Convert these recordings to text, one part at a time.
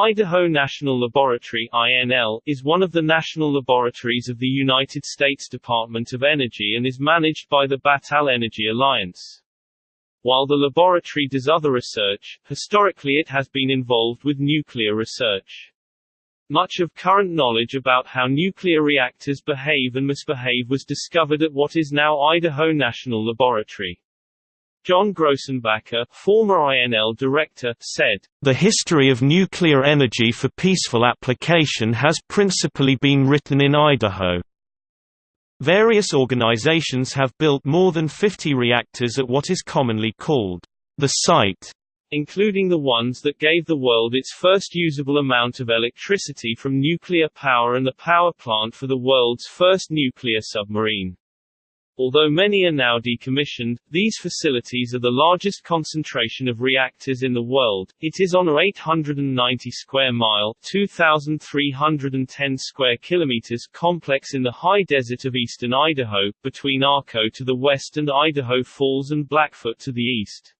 Idaho National Laboratory INL, is one of the national laboratories of the United States Department of Energy and is managed by the Battelle Energy Alliance. While the laboratory does other research, historically it has been involved with nuclear research. Much of current knowledge about how nuclear reactors behave and misbehave was discovered at what is now Idaho National Laboratory. John Grossenbacher, former INL director, said, The history of nuclear energy for peaceful application has principally been written in Idaho. Various organizations have built more than 50 reactors at what is commonly called the site, including the ones that gave the world its first usable amount of electricity from nuclear power and the power plant for the world's first nuclear submarine. Although many are now decommissioned, these facilities are the largest concentration of reactors in the world. It is on a 890 square mile (2,310 square kilometers) complex in the high desert of eastern Idaho, between Arco to the west and Idaho Falls and Blackfoot to the east.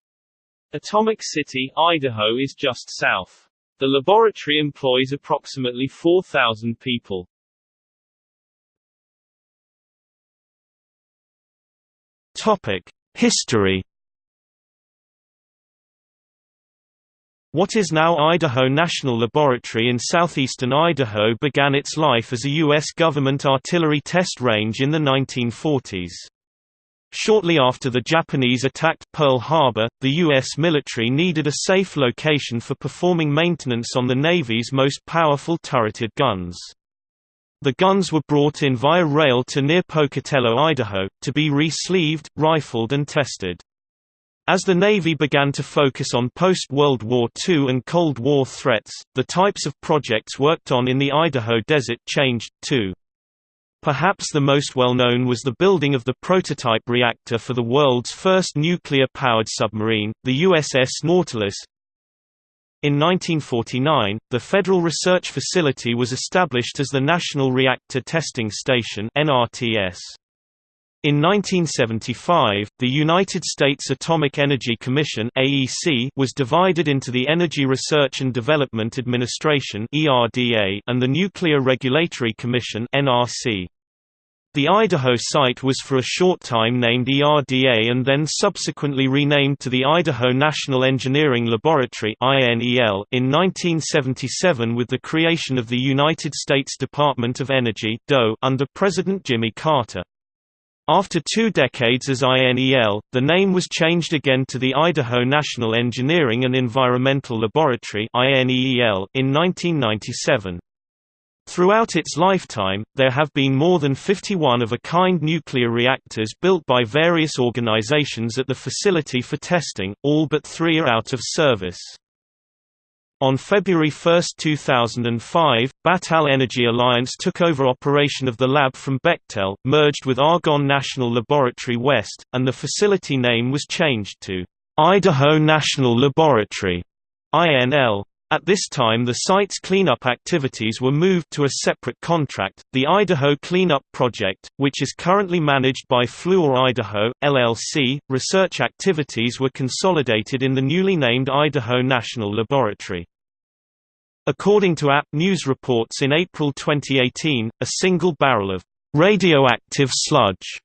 Atomic City, Idaho is just south. The laboratory employs approximately 4,000 people. Topic: History. What is now Idaho National Laboratory in southeastern Idaho began its life as a U.S. government artillery test range in the 1940s. Shortly after the Japanese attacked Pearl Harbor, the U.S. military needed a safe location for performing maintenance on the Navy's most powerful turreted guns. The guns were brought in via rail to near Pocatello, Idaho, to be re-sleeved, rifled and tested. As the Navy began to focus on post-World War II and Cold War threats, the types of projects worked on in the Idaho desert changed, too. Perhaps the most well-known was the building of the prototype reactor for the world's first nuclear-powered submarine, the USS Nautilus, in 1949, the Federal Research Facility was established as the National Reactor Testing Station (NRTS). In 1975, the United States Atomic Energy Commission (AEC) was divided into the Energy Research and Development Administration (ERDA) and the Nuclear Regulatory Commission (NRC). The Idaho site was for a short time named ERDA and then subsequently renamed to the Idaho National Engineering Laboratory in 1977 with the creation of the United States Department of Energy under President Jimmy Carter. After two decades as INEL, the name was changed again to the Idaho National Engineering and Environmental Laboratory in 1997. Throughout its lifetime, there have been more than 51 of-a-kind nuclear reactors built by various organizations at the facility for testing, all but three are out of service. On February 1, 2005, Battelle Energy Alliance took over operation of the lab from Bechtel, merged with Argonne National Laboratory West, and the facility name was changed to Idaho National Laboratory INL. At this time the site's cleanup activities were moved to a separate contract, the Idaho Cleanup Project, which is currently managed by Fluor Idaho, LLC. Research activities were consolidated in the newly named Idaho National Laboratory. According to AP News reports in April 2018, a single barrel of radioactive sludge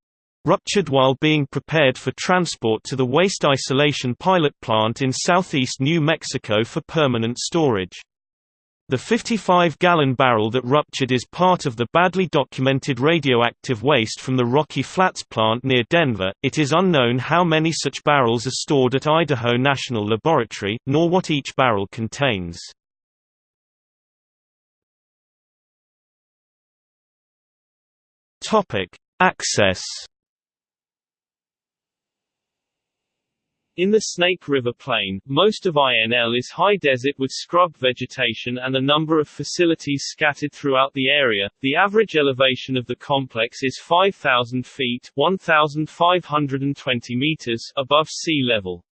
ruptured while being prepared for transport to the waste isolation pilot plant in southeast New Mexico for permanent storage. The 55-gallon barrel that ruptured is part of the badly documented radioactive waste from the Rocky Flats plant near Denver. It is unknown how many such barrels are stored at Idaho National Laboratory, nor what each barrel contains. Topic: Access In the Snake River Plain, most of INL is high desert with scrub vegetation and a number of facilities scattered throughout the area. The average elevation of the complex is 5,000 feet 1,520 meters above sea level.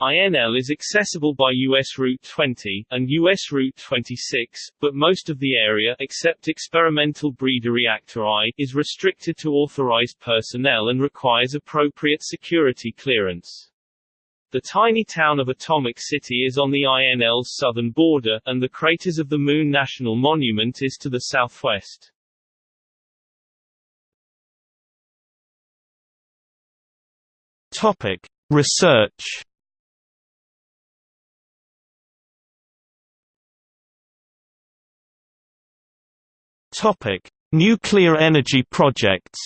INL is accessible by US Route 20, and US Route 26, but most of the area except experimental breeder reactor I is restricted to authorized personnel and requires appropriate security clearance. The tiny town of Atomic City is on the INL's southern border, and the craters of the Moon National Monument is to the southwest. Topic: Research. Topic: Nuclear energy projects.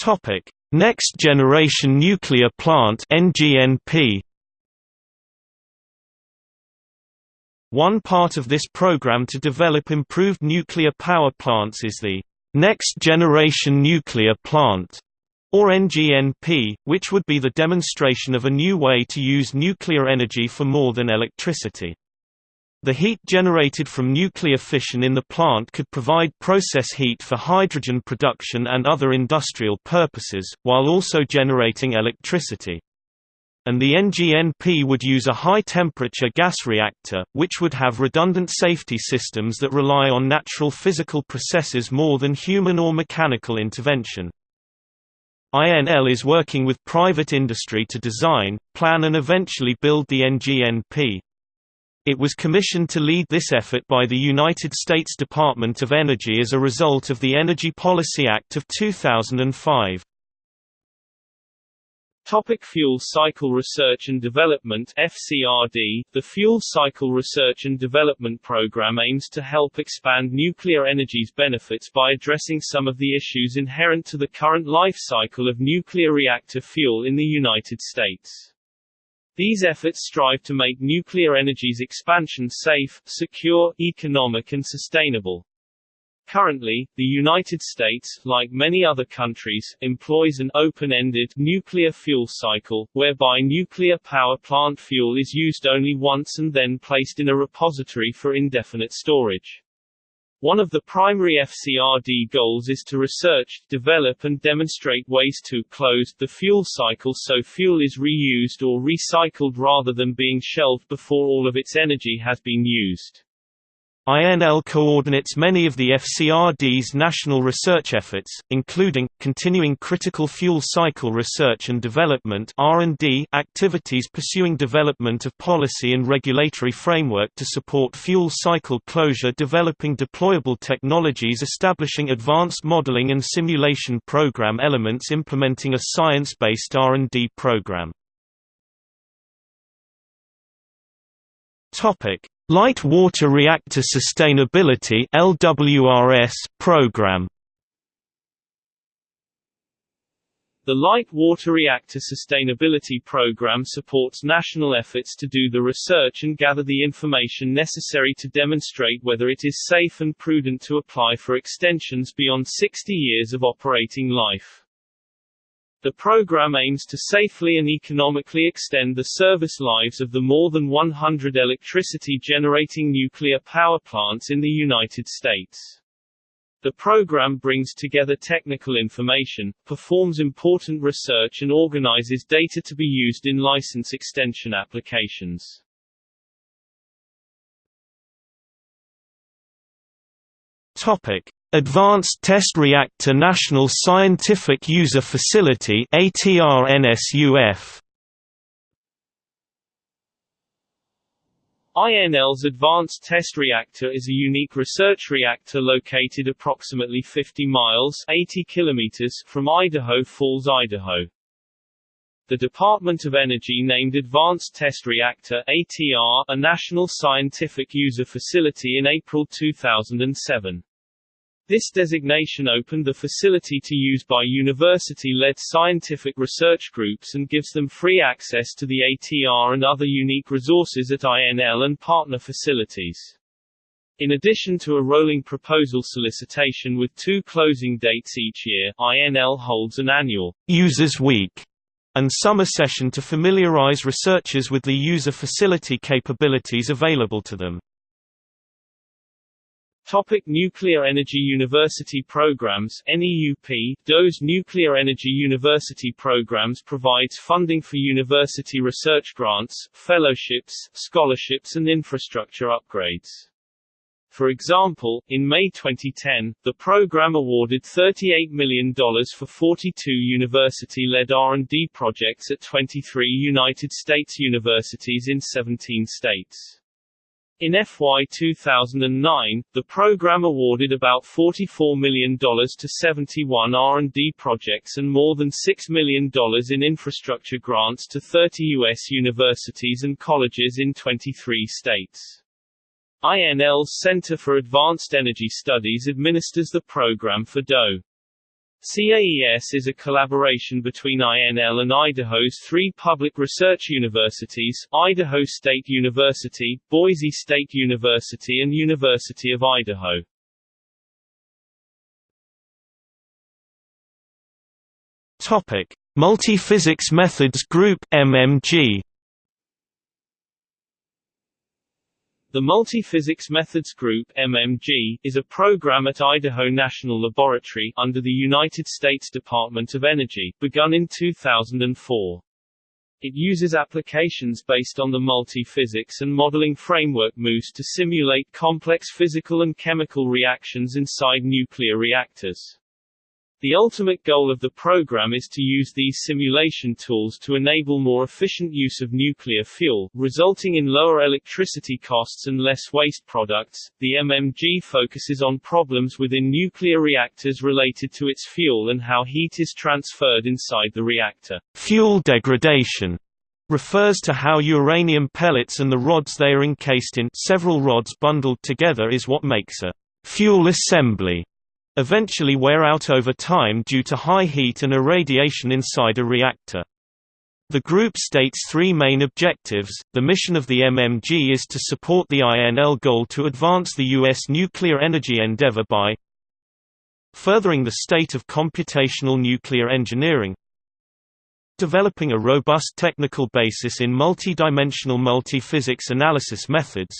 Topic: Next Generation Nuclear Plant (NGNP). One part of this program to develop improved nuclear power plants is the Next Generation Nuclear Plant, or NGNP, which would be the demonstration of a new way to use nuclear energy for more than electricity. The heat generated from nuclear fission in the plant could provide process heat for hydrogen production and other industrial purposes, while also generating electricity. And the NGNP would use a high-temperature gas reactor, which would have redundant safety systems that rely on natural physical processes more than human or mechanical intervention. INL is working with private industry to design, plan and eventually build the NGNP. It was commissioned to lead this effort by the United States Department of Energy as a result of the Energy Policy Act of 2005. Topic Fuel Cycle Research and Development FCRD The Fuel Cycle Research and Development Program aims to help expand nuclear energy's benefits by addressing some of the issues inherent to the current life cycle of nuclear reactor fuel in the United States. These efforts strive to make nuclear energy's expansion safe, secure, economic and sustainable. Currently, the United States, like many other countries, employs an open-ended nuclear fuel cycle, whereby nuclear power plant fuel is used only once and then placed in a repository for indefinite storage. One of the primary FCRD goals is to research, develop and demonstrate ways to close the fuel cycle so fuel is reused or recycled rather than being shelved before all of its energy has been used. INL coordinates many of the FCRD's national research efforts, including, continuing critical fuel cycle research and development activities pursuing development of policy and regulatory framework to support fuel cycle closure developing deployable technologies establishing advanced modeling and simulation program elements implementing a science-based R&D program. Light Water Reactor Sustainability LWRS program The Light Water Reactor Sustainability Program supports national efforts to do the research and gather the information necessary to demonstrate whether it is safe and prudent to apply for extensions beyond 60 years of operating life. The program aims to safely and economically extend the service lives of the more than 100 electricity-generating nuclear power plants in the United States. The program brings together technical information, performs important research and organizes data to be used in license extension applications. Topic: Advanced Test Reactor National Scientific User Facility ATR-NSUF INL's Advanced Test Reactor is a unique research reactor located approximately 50 miles 80 kilometers from Idaho Falls, Idaho. The Department of Energy named Advanced Test Reactor ATR a National Scientific User Facility in April 2007. This designation opened the facility to use by university-led scientific research groups and gives them free access to the ATR and other unique resources at INL and partner facilities. In addition to a rolling proposal solicitation with two closing dates each year, INL holds an annual Users Week and summer session to familiarize researchers with the user facility capabilities available to them. Topic Nuclear Energy University Programs NEUP DOE's Nuclear Energy University Programs provides funding for university research grants, fellowships, scholarships and infrastructure upgrades. For example, in May 2010, the program awarded $38 million for 42 university-led R&D projects at 23 United States universities in 17 states. In FY 2009, the program awarded about $44 million to 71 R&D projects and more than $6 million in infrastructure grants to 30 U.S. universities and colleges in 23 states. INL's Center for Advanced Energy Studies administers the program for DOE. CAES is a collaboration between INL and Idaho's three public research universities, Idaho State University, Boise State University and University of Idaho. Topic: Multiphysics Methods Group (MMG). The Multiphysics Methods Group MMG, is a program at Idaho National Laboratory under the United States Department of Energy, begun in 2004. It uses applications based on the multiphysics and modeling framework MOOSE to simulate complex physical and chemical reactions inside nuclear reactors. The ultimate goal of the program is to use these simulation tools to enable more efficient use of nuclear fuel, resulting in lower electricity costs and less waste products. The MMG focuses on problems within nuclear reactors related to its fuel and how heat is transferred inside the reactor. Fuel degradation refers to how uranium pellets and the rods they are encased in several rods bundled together is what makes a fuel assembly eventually wear out over time due to high heat and irradiation inside a reactor. The group states three main objectives. The mission of the MMG is to support the INL goal to advance the U.S. nuclear energy endeavor by furthering the state of computational nuclear engineering, developing a robust technical basis in multi-dimensional multi-physics analysis methods,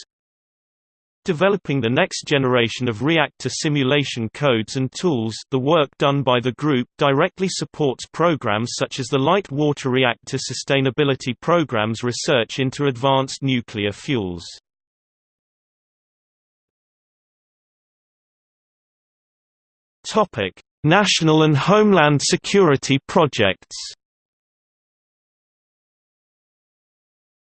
Developing the next generation of reactor simulation codes and tools the work done by the group directly supports programs such as the Light Water Reactor Sustainability Program's research into advanced nuclear fuels. National and Homeland Security projects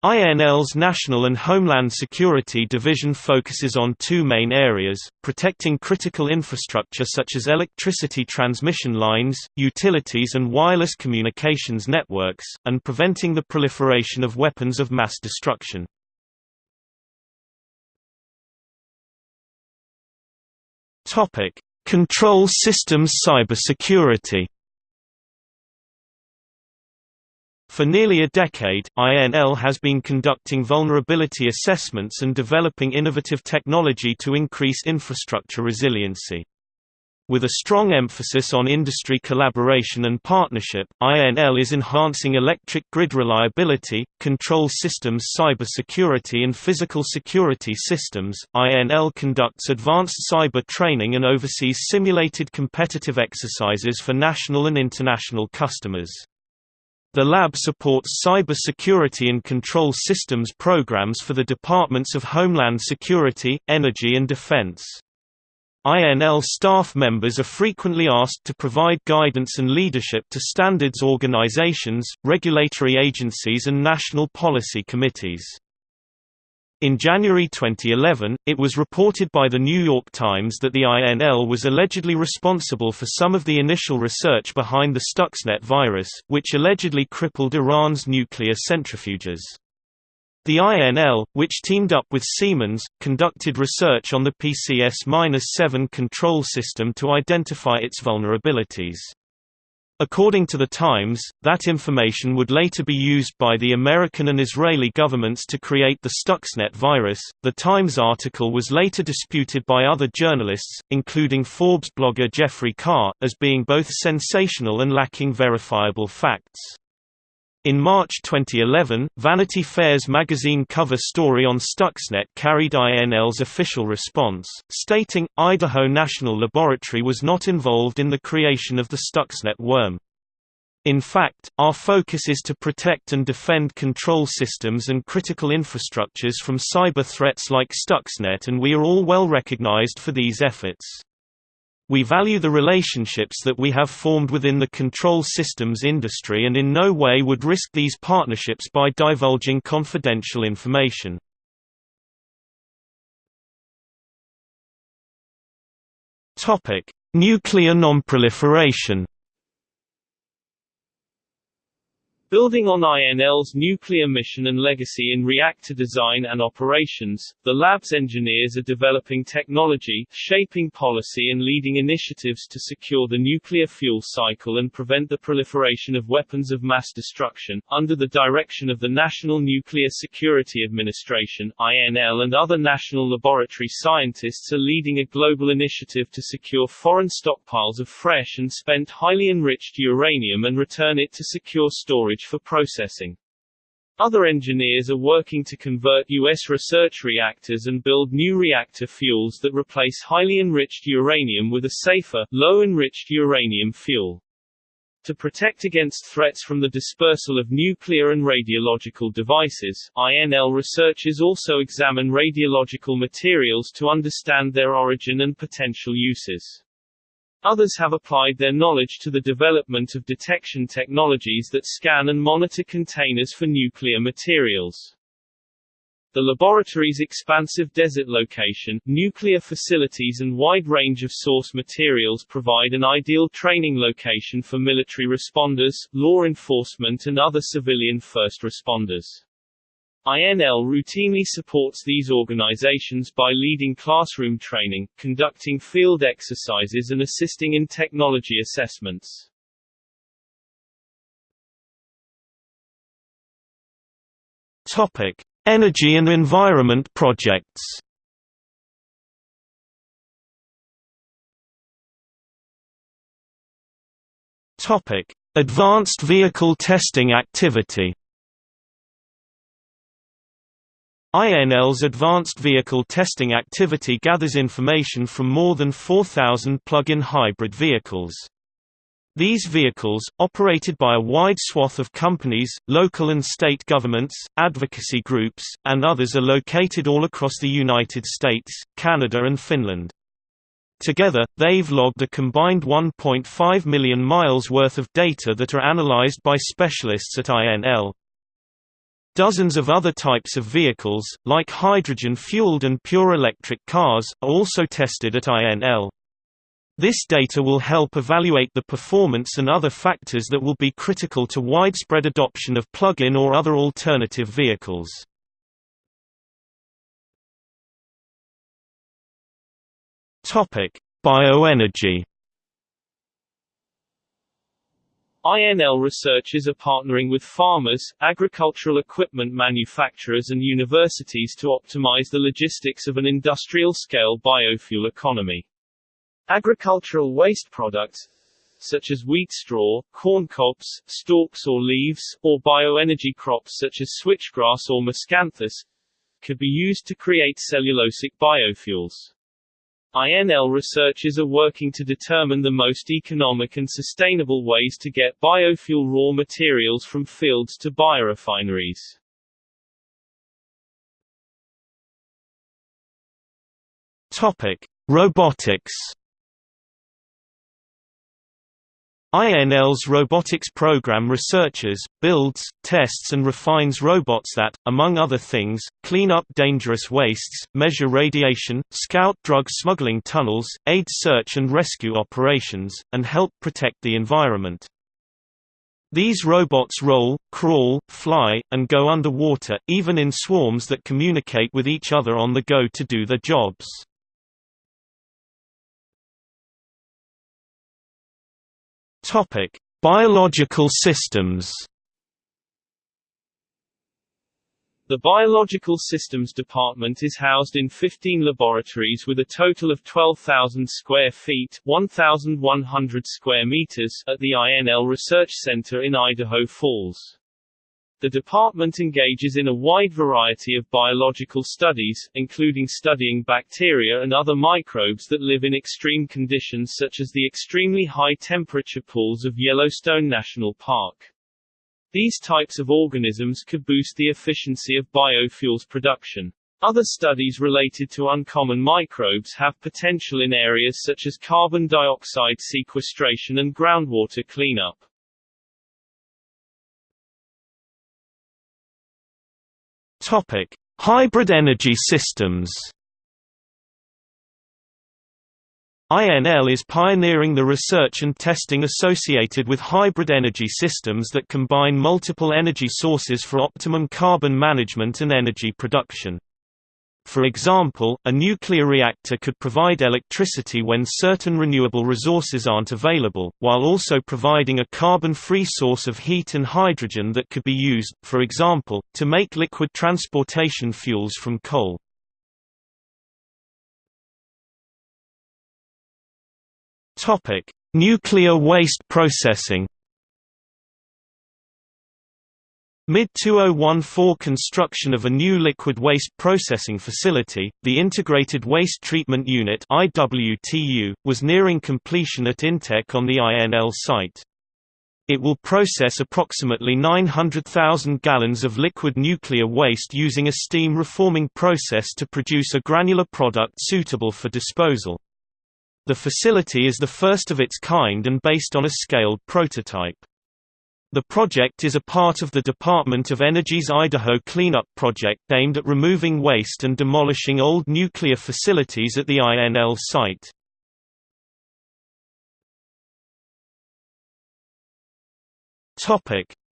INL's National and Homeland Security Division focuses on two main areas, protecting critical infrastructure such as electricity transmission lines, utilities and wireless communications networks, and preventing the proliferation of weapons of mass destruction. Control systems cybersecurity For nearly a decade, INL has been conducting vulnerability assessments and developing innovative technology to increase infrastructure resiliency. With a strong emphasis on industry collaboration and partnership, INL is enhancing electric grid reliability, control systems cybersecurity and physical security systems. INL conducts advanced cyber training and oversees simulated competitive exercises for national and international customers. The lab supports cyber security and control systems programs for the Departments of Homeland Security, Energy and Defense. INL staff members are frequently asked to provide guidance and leadership to standards organizations, regulatory agencies and national policy committees. In January 2011, it was reported by The New York Times that the INL was allegedly responsible for some of the initial research behind the Stuxnet virus, which allegedly crippled Iran's nuclear centrifuges. The INL, which teamed up with Siemens, conducted research on the PCS-7 control system to identify its vulnerabilities. According to The Times, that information would later be used by the American and Israeli governments to create the Stuxnet virus. The Times article was later disputed by other journalists, including Forbes blogger Jeffrey Carr, as being both sensational and lacking verifiable facts. In March 2011, Vanity Fair's magazine cover story on Stuxnet carried INL's official response, stating, Idaho National Laboratory was not involved in the creation of the Stuxnet worm. In fact, our focus is to protect and defend control systems and critical infrastructures from cyber threats like Stuxnet and we are all well recognized for these efforts. We value the relationships that we have formed within the control systems industry and in no way would risk these partnerships by divulging confidential information. Nuclear nonproliferation Building on INL's nuclear mission and legacy in reactor design and operations, the lab's engineers are developing technology, shaping policy and leading initiatives to secure the nuclear fuel cycle and prevent the proliferation of weapons of mass destruction. Under the direction of the National Nuclear Security Administration (INL) and other national laboratory scientists are leading a global initiative to secure foreign stockpiles of fresh and spent highly enriched uranium and return it to secure storage storage for processing. Other engineers are working to convert U.S. research reactors and build new reactor fuels that replace highly enriched uranium with a safer, low-enriched uranium fuel. To protect against threats from the dispersal of nuclear and radiological devices, INL researchers also examine radiological materials to understand their origin and potential uses. Others have applied their knowledge to the development of detection technologies that scan and monitor containers for nuclear materials. The laboratory's expansive desert location, nuclear facilities and wide range of source materials provide an ideal training location for military responders, law enforcement and other civilian first responders. INL routinely supports these organizations by leading classroom training, conducting field exercises and assisting in technology assessments. Topic: Energy and environment projects. Topic: Advanced vehicle testing activity. INL's Advanced Vehicle Testing activity gathers information from more than 4,000 plug-in hybrid vehicles. These vehicles, operated by a wide swath of companies, local and state governments, advocacy groups, and others are located all across the United States, Canada and Finland. Together, they've logged a combined 1.5 million miles worth of data that are analyzed by specialists at INL. Dozens of other types of vehicles, like hydrogen-fueled and pure electric cars, are also tested at INL. This data will help evaluate the performance and other factors that will be critical to widespread adoption of plug-in or other alternative vehicles. Bioenergy INL researchers are partnering with farmers, agricultural equipment manufacturers and universities to optimize the logistics of an industrial-scale biofuel economy. Agricultural waste products, such as wheat straw, corn cobs, stalks or leaves, or bioenergy crops such as switchgrass or miscanthus, could be used to create cellulosic biofuels. INL researchers are working to determine the most economic and sustainable ways to get biofuel raw materials from fields to biorefineries. Topic: Robotics INL's robotics program researches, builds, tests and refines robots that, among other things, clean up dangerous wastes, measure radiation, scout drug smuggling tunnels, aid search and rescue operations, and help protect the environment. These robots roll, crawl, fly, and go underwater, even in swarms that communicate with each other on the go to do their jobs. Topic: Biological systems. The Biological Systems Department is housed in 15 laboratories with a total of 12,000 square feet 1,100 square meters at the INL Research Center in Idaho Falls. The department engages in a wide variety of biological studies, including studying bacteria and other microbes that live in extreme conditions such as the extremely high temperature pools of Yellowstone National Park. These types of organisms could boost the efficiency of biofuels production. Other studies related to uncommon microbes have potential in areas such as carbon dioxide sequestration and groundwater cleanup. Topic: Hybrid energy systems. INL is pioneering the research and testing associated with hybrid energy systems that combine multiple energy sources for optimum carbon management and energy production. For example, a nuclear reactor could provide electricity when certain renewable resources aren't available, while also providing a carbon-free source of heat and hydrogen that could be used, for example, to make liquid transportation fuels from coal. Nuclear waste processing Mid-2014 construction of a new liquid waste processing facility, the Integrated Waste Treatment Unit IWTU, was nearing completion at INTEC on the INL site. It will process approximately 900,000 gallons of liquid nuclear waste using a steam reforming process to produce a granular product suitable for disposal. The facility is the first of its kind and based on a scaled prototype. The project is a part of the Department of Energy's Idaho Cleanup Project aimed at removing waste and demolishing old nuclear facilities at the INL site.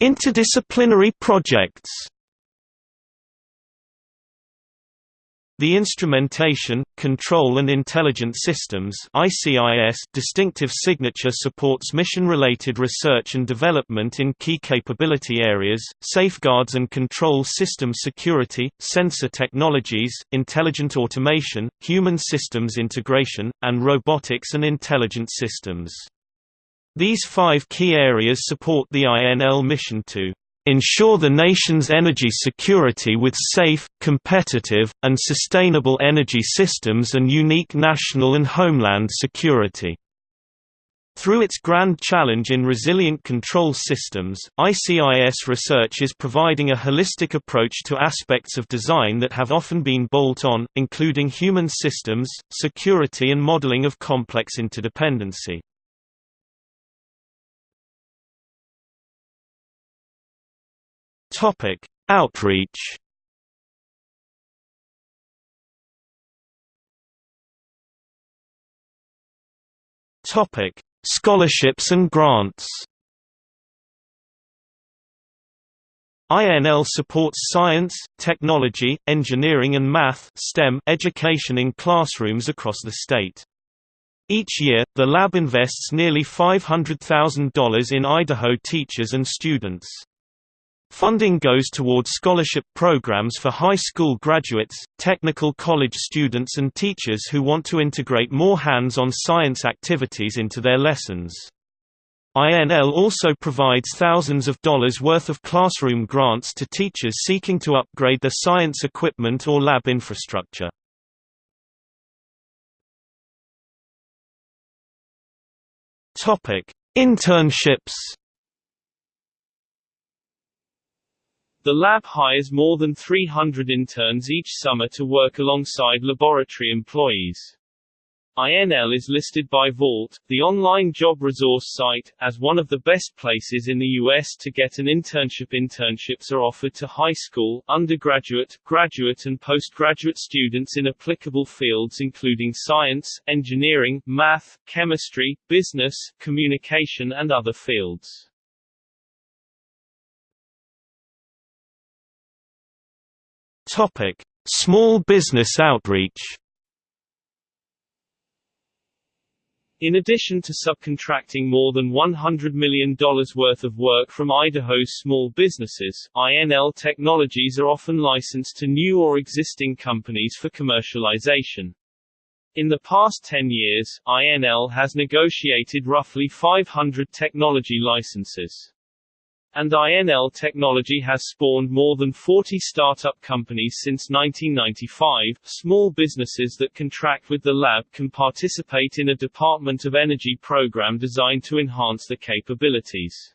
Interdisciplinary projects The Instrumentation, Control and Intelligent Systems distinctive signature supports mission-related research and development in key capability areas, safeguards and control system security, sensor technologies, intelligent automation, human systems integration, and robotics and intelligent systems. These five key areas support the INL mission to ensure the nation's energy security with safe, competitive, and sustainable energy systems and unique national and homeland security. Through its grand challenge in resilient control systems, ICIS research is providing a holistic approach to aspects of design that have often been bolt-on, including human systems, security and modeling of complex interdependency. Topic: Outreach. Topic: Scholarships and grants. INL supports science, technology, engineering and math STEM education in classrooms across the state. Each year, the lab invests nearly $500,000 in Idaho teachers and students. Funding goes toward scholarship programs for high school graduates, technical college students and teachers who want to integrate more hands-on science activities into their lessons. INL also provides thousands of dollars worth of classroom grants to teachers seeking to upgrade their science equipment or lab infrastructure. Internships The lab hires more than 300 interns each summer to work alongside laboratory employees. INL is listed by Vault, the online job resource site, as one of the best places in the U.S. to get an internship. Internships are offered to high school, undergraduate, graduate and postgraduate students in applicable fields including science, engineering, math, chemistry, business, communication and other fields. Topic: Small business outreach. In addition to subcontracting more than $100 million worth of work from Idaho's small businesses, INL technologies are often licensed to new or existing companies for commercialization. In the past 10 years, INL has negotiated roughly 500 technology licenses. And INL technology has spawned more than 40 startup companies since 1995. Small businesses that contract with the lab can participate in a Department of Energy program designed to enhance the capabilities.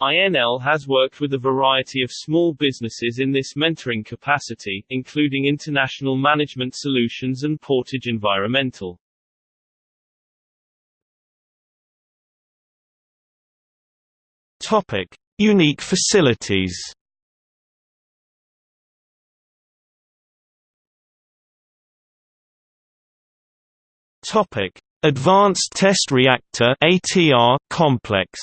INL has worked with a variety of small businesses in this mentoring capacity, including International Management Solutions and Portage Environmental. Topic: Unique facilities Topic: Advanced Test Reactor (ATR) complex.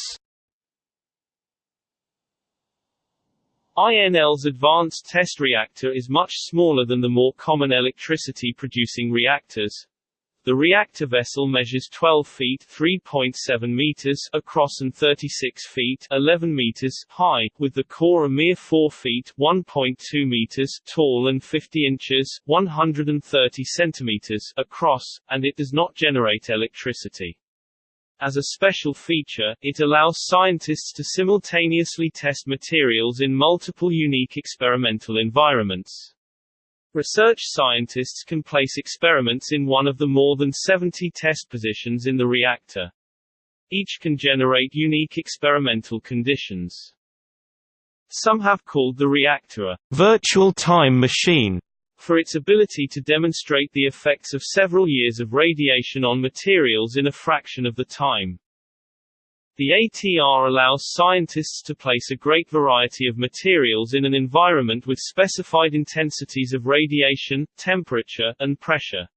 INL's Advanced Test Reactor is much smaller than the more common electricity-producing reactors, the reactor vessel measures 12 feet (3.7 meters) across and 36 feet (11 meters) high, with the core a mere 4 feet (1.2 meters) tall and 50 inches (130 centimeters) across, and it does not generate electricity. As a special feature, it allows scientists to simultaneously test materials in multiple unique experimental environments. Research scientists can place experiments in one of the more than 70 test positions in the reactor. Each can generate unique experimental conditions. Some have called the reactor a virtual time machine for its ability to demonstrate the effects of several years of radiation on materials in a fraction of the time. The ATR allows scientists to place a great variety of materials in an environment with specified intensities of radiation, temperature, and pressure.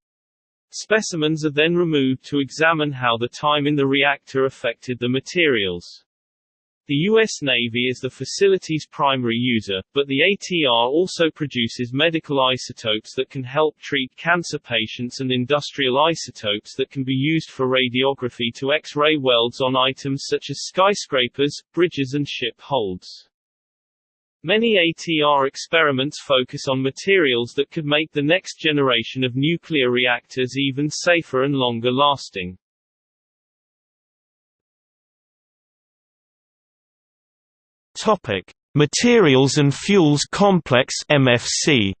Specimens are then removed to examine how the time in the reactor affected the materials. The U.S. Navy is the facility's primary user, but the ATR also produces medical isotopes that can help treat cancer patients and industrial isotopes that can be used for radiography to X-ray welds on items such as skyscrapers, bridges and ship holds. Many ATR experiments focus on materials that could make the next generation of nuclear reactors even safer and longer lasting. Topic: Materials and Fuels Complex (MFC).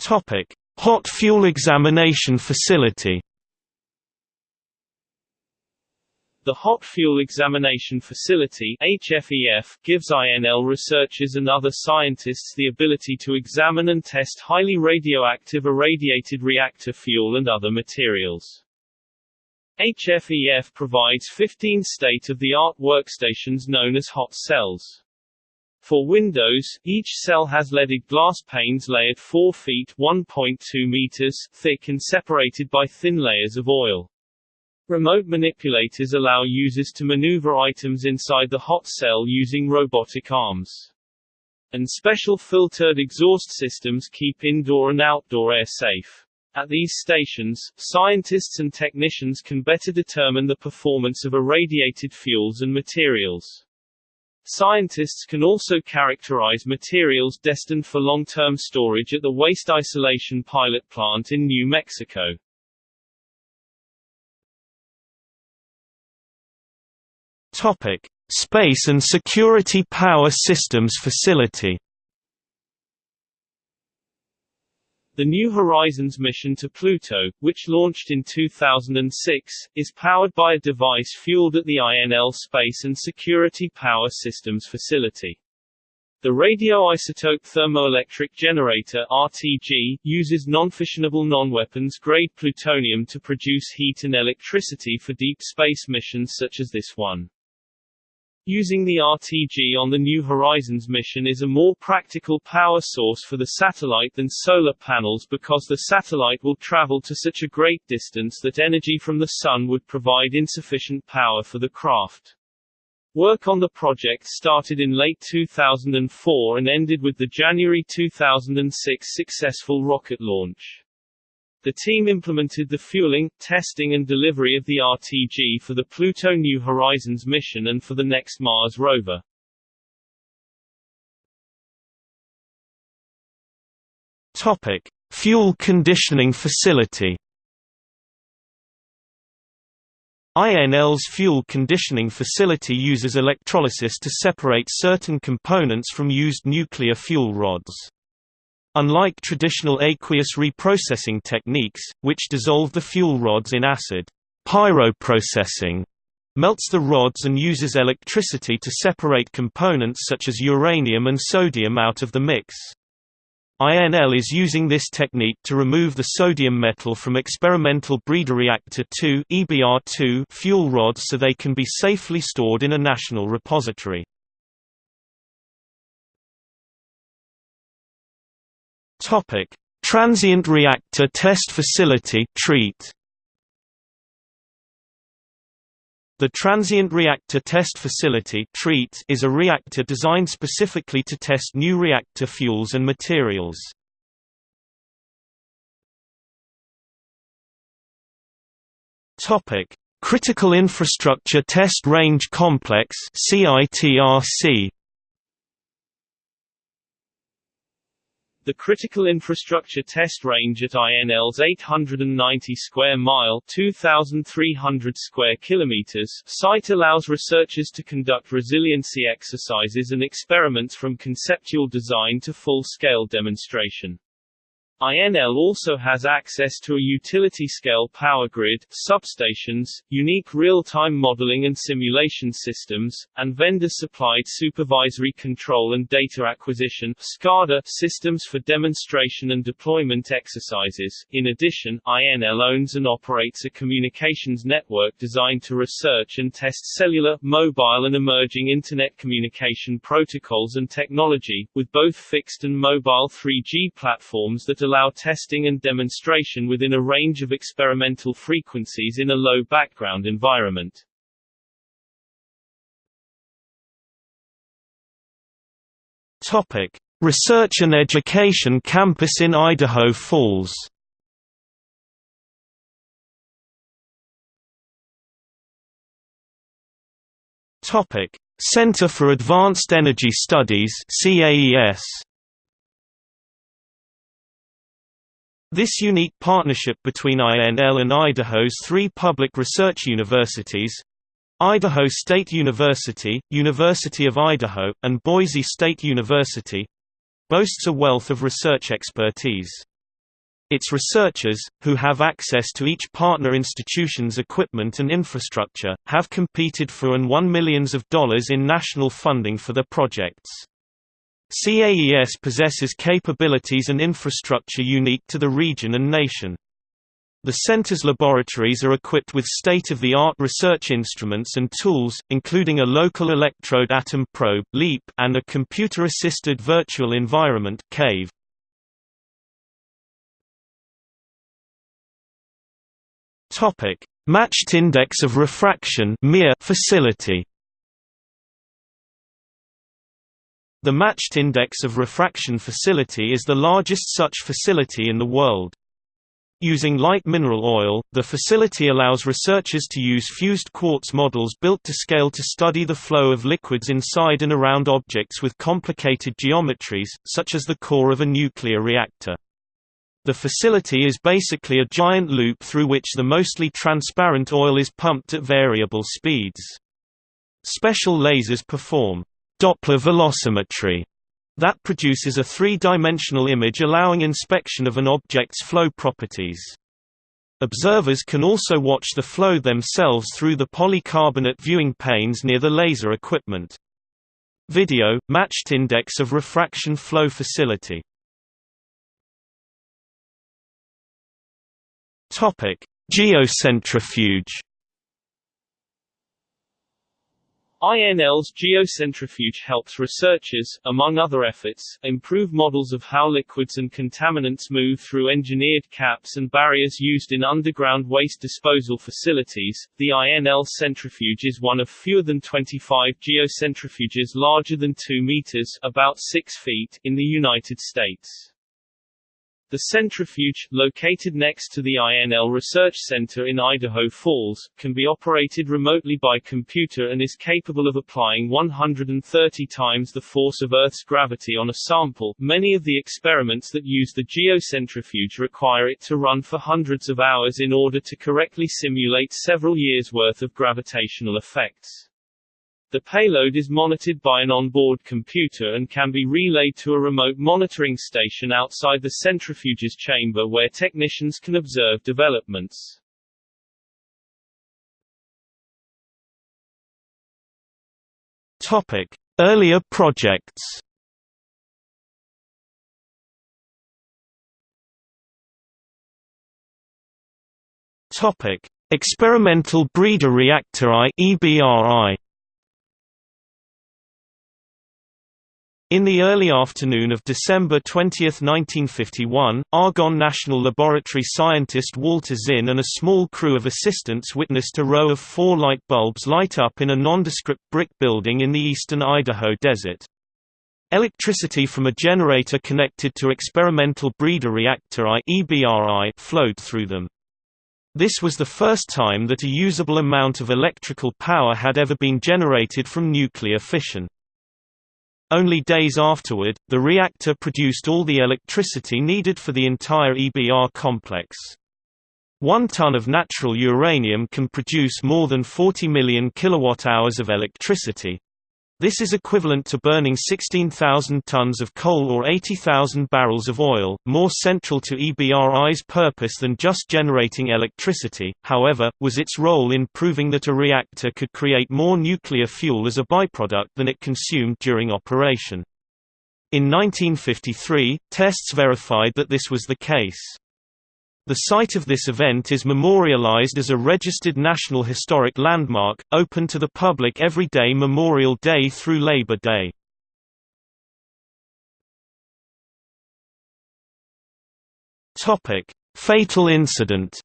Topic: Hot Fuel Examination Facility. The Hot Fuel Examination Facility HFEF, gives INL researchers and other scientists the ability to examine and test highly radioactive irradiated reactor fuel and other materials. HFEF provides 15 state-of-the-art workstations known as hot cells. For Windows, each cell has leaded glass panes layered 4 feet 1.2 meters thick and separated by thin layers of oil. Remote manipulators allow users to maneuver items inside the hot cell using robotic arms. And special filtered exhaust systems keep indoor and outdoor air safe. At these stations, scientists and technicians can better determine the performance of irradiated fuels and materials. Scientists can also characterize materials destined for long-term storage at the Waste Isolation Pilot Plant in New Mexico. Topic: Space and Security Power Systems Facility The New Horizons mission to Pluto, which launched in 2006, is powered by a device fueled at the INL Space and Security Power Systems facility. The radioisotope thermoelectric generator RTG uses non-fissionable non-weapons grade plutonium to produce heat and electricity for deep space missions such as this one. Using the RTG on the New Horizons mission is a more practical power source for the satellite than solar panels because the satellite will travel to such a great distance that energy from the sun would provide insufficient power for the craft. Work on the project started in late 2004 and ended with the January 2006 successful rocket launch. The team implemented the fueling, testing and delivery of the RTG for the Pluto New Horizons mission and for the next Mars rover. Topic: Fuel conditioning facility. INL's fuel conditioning facility uses electrolysis to separate certain components from used nuclear fuel rods. Unlike traditional aqueous reprocessing techniques, which dissolve the fuel rods in acid, pyroprocessing melts the rods and uses electricity to separate components such as uranium and sodium out of the mix. INL is using this technique to remove the sodium metal from experimental breeder reactor 2 EBR2 fuel rods so they can be safely stored in a national repository. Topic: Transient Reactor Test Facility (TREAT). The Transient Reactor Test Facility (TREAT) is a reactor designed specifically to test new reactor fuels and materials. Topic: Critical Infrastructure Test Range Complex CITRC The critical infrastructure test range at INL's 890 square mile 2,300 square kilometers site allows researchers to conduct resiliency exercises and experiments from conceptual design to full-scale demonstration. INL also has access to a utility-scale power grid, substations, unique real-time modeling and simulation systems, and vendor-supplied supervisory control and data acquisition SCADA systems for demonstration and deployment exercises. In addition, INL owns and operates a communications network designed to research and test cellular, mobile and emerging Internet communication protocols and technology, with both fixed and mobile 3G platforms that allow testing and demonstration within a range of experimental frequencies in a low background environment. Topic: Research and Education Campus in Idaho Falls. Topic: Center for Advanced Energy Studies (CAES). This unique partnership between INL and Idaho's three public research universities Idaho State University, University of Idaho, and Boise State University boasts a wealth of research expertise. Its researchers, who have access to each partner institution's equipment and infrastructure, have competed for and won millions of dollars in national funding for their projects. CAES possesses capabilities and infrastructure unique to the region and nation. The center's laboratories are equipped with state-of-the-art research instruments and tools, including a local electrode atom probe (LEAP) and a computer-assisted virtual environment (CAVE). Topic: Matched Index of Refraction (MIR) facility. The Matched Index of Refraction facility is the largest such facility in the world. Using light mineral oil, the facility allows researchers to use fused quartz models built to scale to study the flow of liquids inside and around objects with complicated geometries, such as the core of a nuclear reactor. The facility is basically a giant loop through which the mostly transparent oil is pumped at variable speeds. Special lasers perform Doppler velocimetry that produces a three-dimensional image allowing inspection of an object's flow properties. Observers can also watch the flow themselves through the polycarbonate viewing panes near the laser equipment. Video, matched index of refraction flow facility Geocentrifuge INL's geocentrifuge helps researchers, among other efforts, improve models of how liquids and contaminants move through engineered caps and barriers used in underground waste disposal facilities. The INL centrifuge is one of fewer than 25 geocentrifuges larger than 2 meters, about 6 feet, in the United States. The centrifuge, located next to the INL Research Center in Idaho Falls, can be operated remotely by computer and is capable of applying 130 times the force of Earth's gravity on a sample. Many of the experiments that use the geocentrifuge require it to run for hundreds of hours in order to correctly simulate several years' worth of gravitational effects. The payload is monitored by an onboard computer and can be relayed to a remote monitoring station outside the centrifuge's chamber where technicians can observe developments. Topic: Earlier projects. Topic: Experimental Breeder Reactor I (EBRI). In the early afternoon of December 20, 1951, Argonne National Laboratory scientist Walter Zinn and a small crew of assistants witnessed a row of four light bulbs light up in a nondescript brick building in the eastern Idaho desert. Electricity from a generator connected to Experimental Breeder Reactor I flowed through them. This was the first time that a usable amount of electrical power had ever been generated from nuclear fission. Only days afterward, the reactor produced all the electricity needed for the entire EBR complex. One ton of natural uranium can produce more than 40 million kilowatt-hours of electricity. This is equivalent to burning 16,000 tons of coal or 80,000 barrels of oil, more central to EBRI's purpose than just generating electricity, however, was its role in proving that a reactor could create more nuclear fuel as a byproduct than it consumed during operation. In 1953, tests verified that this was the case. The site of this event is memorialized as a registered National Historic Landmark, open to the public every day Memorial Day through Labor Day. Fatal incident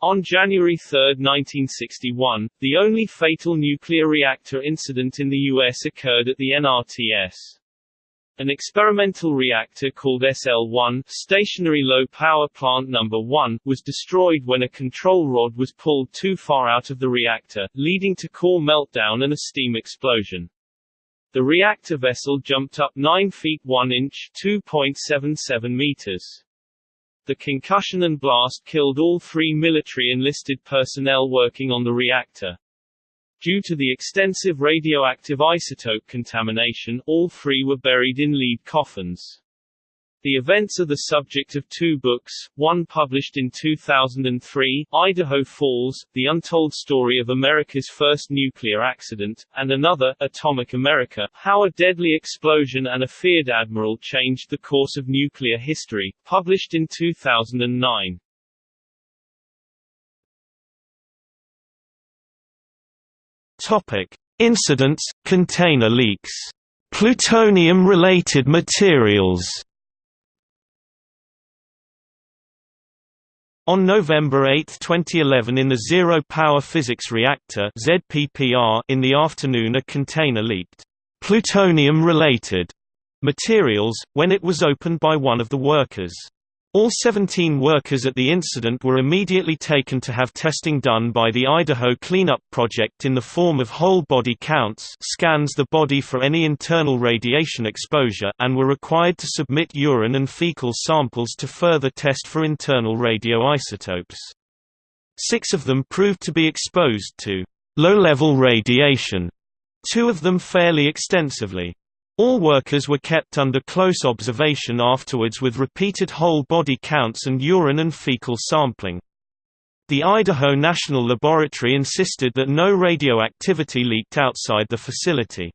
On January 3, 1961, the only fatal nuclear reactor incident in the U.S. occurred at the NRTS. An experimental reactor called SL-1 Stationary Low Power Plant No. 1 was destroyed when a control rod was pulled too far out of the reactor, leading to core meltdown and a steam explosion. The reactor vessel jumped up 9 feet 1 inch 2.77 meters. The concussion and blast killed all three military enlisted personnel working on the reactor. Due to the extensive radioactive isotope contamination, all three were buried in lead coffins. The events are the subject of two books, one published in 2003, Idaho Falls, The Untold Story of America's First Nuclear Accident, and another, Atomic America, How a Deadly Explosion and a Feared Admiral Changed the Course of Nuclear History, published in 2009. Topic: Incidents, container leaks, plutonium-related materials. On November 8, 2011 in the Zero Power Physics Reactor ZPPR in the afternoon a container leaked plutonium-related materials, when it was opened by one of the workers. All 17 workers at the incident were immediately taken to have testing done by the Idaho Cleanup Project in the form of whole-body counts scans the body for any internal radiation exposure and were required to submit urine and fecal samples to further test for internal radioisotopes. Six of them proved to be exposed to low-level radiation, two of them fairly extensively. All workers were kept under close observation afterwards with repeated whole body counts and urine and fecal sampling. The Idaho National Laboratory insisted that no radioactivity leaked outside the facility.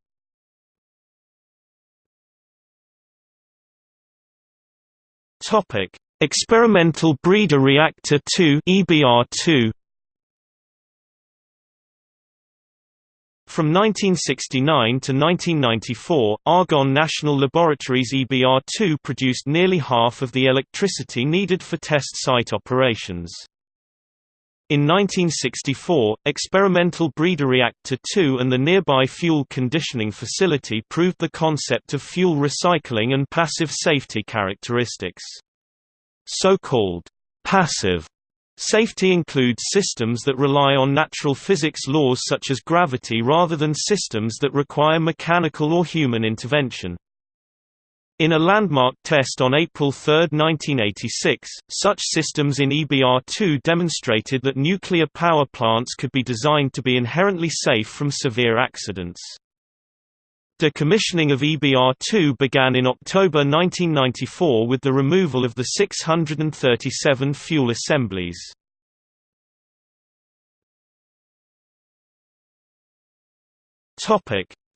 Experimental Breeder Reactor 2 EBR2 From 1969 to 1994, Argonne National Laboratories EBR-2 produced nearly half of the electricity needed for test site operations. In 1964, experimental breeder reactor 2 and the nearby fuel conditioning facility proved the concept of fuel recycling and passive safety characteristics. So-called passive safety includes systems that rely on natural physics laws such as gravity rather than systems that require mechanical or human intervention. In a landmark test on April 3, 1986, such systems in EBR-2 demonstrated that nuclear power plants could be designed to be inherently safe from severe accidents. Decommissioning of EBR-2 began in October 1994 with the removal of the 637 fuel assemblies.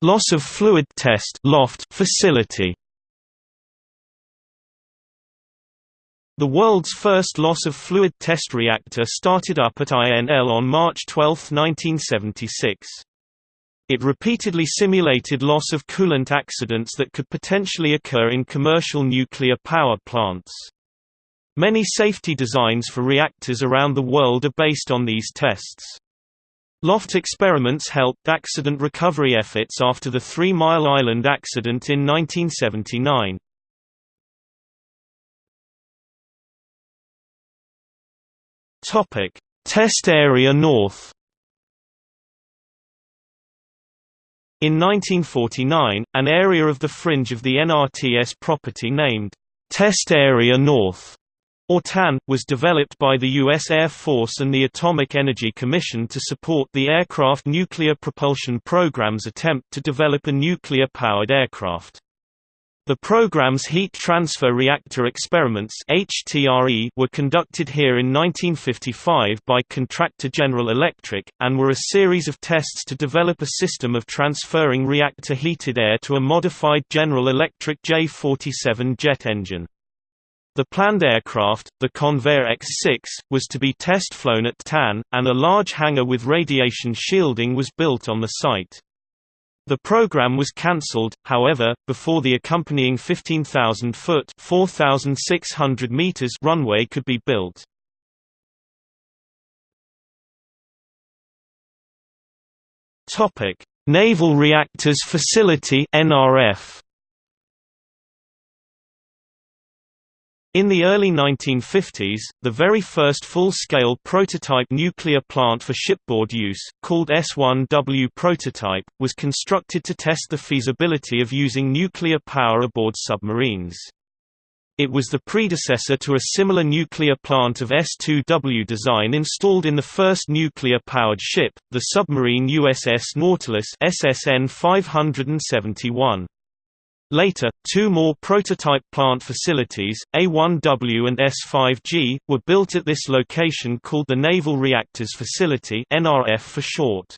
Loss of fluid test loft facility The world's first loss of fluid test reactor started up at INL on March 12, 1976. It repeatedly simulated loss of coolant accidents that could potentially occur in commercial nuclear power plants. Many safety designs for reactors around the world are based on these tests. Loft experiments helped accident recovery efforts after the Three Mile Island accident in 1979. Topic: Test Area North. In 1949, an area of the fringe of the NRTS property named Test Area North or TAN, was developed by the U.S. Air Force and the Atomic Energy Commission to support the aircraft nuclear propulsion program's attempt to develop a nuclear-powered aircraft. The program's heat transfer reactor experiments HTRE were conducted here in 1955 by contractor General Electric, and were a series of tests to develop a system of transferring reactor heated air to a modified General Electric J-47 jet engine. The planned aircraft, the Convair X-6, was to be test-flown at TAN, and a large hangar with radiation shielding was built on the site. The program was cancelled, however, before the accompanying 15,000-foot (4,600 meters) runway could be built. Naval Reactors Facility (NRF). In the early 1950s, the very first full-scale prototype nuclear plant for shipboard use, called S-1W prototype, was constructed to test the feasibility of using nuclear power aboard submarines. It was the predecessor to a similar nuclear plant of S-2W design installed in the first nuclear-powered ship, the submarine USS Nautilus SSN 571. Later, two more prototype plant facilities, A1W and S5G, were built at this location called the Naval Reactors Facility NRF for short.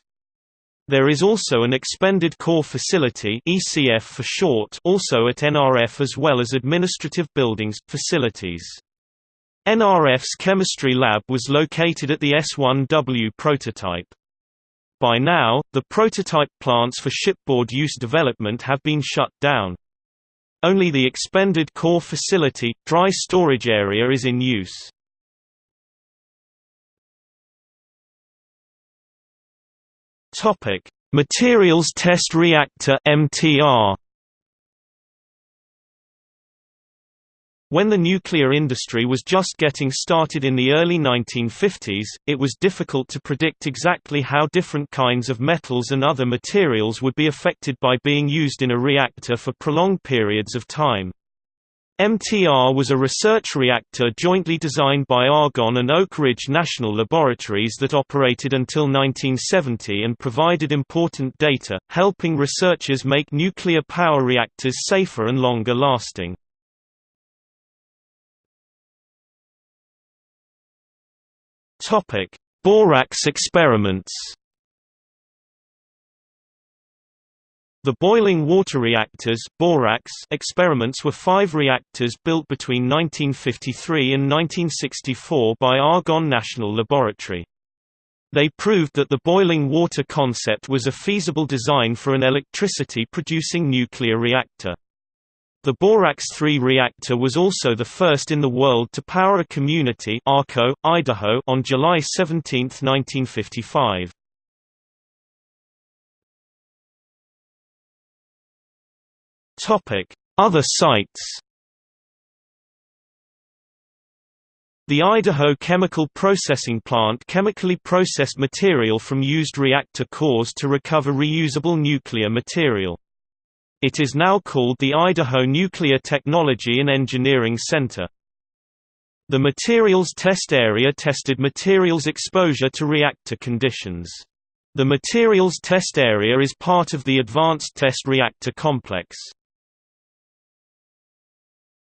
There is also an expended core facility ECF for short also at NRF as well as administrative buildings, facilities. NRF's chemistry lab was located at the S1W prototype. By now, the prototype plants for shipboard use development have been shut down. Only the expended core facility, dry storage area is in use. Materials Test Reactor MTR When the nuclear industry was just getting started in the early 1950s, it was difficult to predict exactly how different kinds of metals and other materials would be affected by being used in a reactor for prolonged periods of time. MTR was a research reactor jointly designed by Argonne and Oak Ridge National Laboratories that operated until 1970 and provided important data, helping researchers make nuclear power reactors safer and longer lasting. Topic: Borax experiments. The boiling water reactors borax experiments were five reactors built between 1953 and 1964 by Argonne National Laboratory. They proved that the boiling water concept was a feasible design for an electricity-producing nuclear reactor. The Borax 3 reactor was also the first in the world to power a community Arco, Idaho on July 17, 1955. Other sites The Idaho Chemical Processing Plant chemically processed material from used reactor cores to recover reusable nuclear material. It is now called the Idaho Nuclear Technology and Engineering Center. The materials test area tested materials exposure to reactor conditions. The materials test area is part of the Advanced Test Reactor Complex.